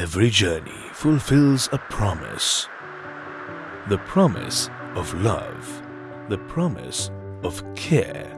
Every journey fulfills a promise. The promise of love, the promise of care,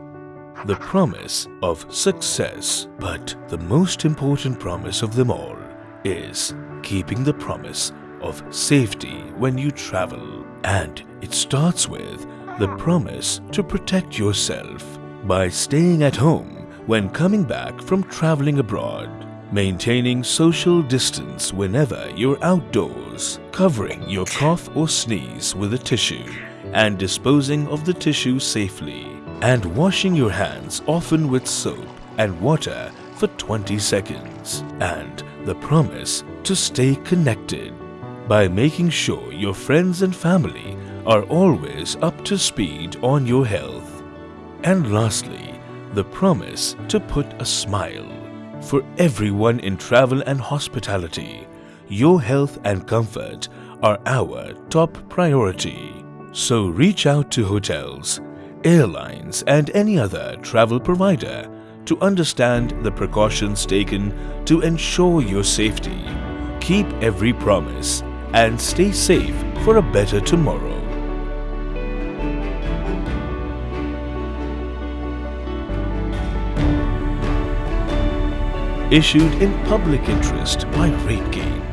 the promise of success. But the most important promise of them all is keeping the promise of safety when you travel. And it starts with the promise to protect yourself by staying at home when coming back from traveling abroad, maintaining social distance whenever you're outdoors, covering your cough or sneeze with a tissue, and disposing of the tissue safely, and washing your hands often with soap and water for 20 seconds, and the promise to stay connected by making sure your friends and family are always up to speed on your health. And lastly, the promise to put a smile. For everyone in travel and hospitality, your health and comfort are our top priority. So reach out to hotels, airlines and any other travel provider to understand the precautions taken to ensure your safety. Keep every promise and stay safe for a better tomorrow. Issued in public interest by RateGain.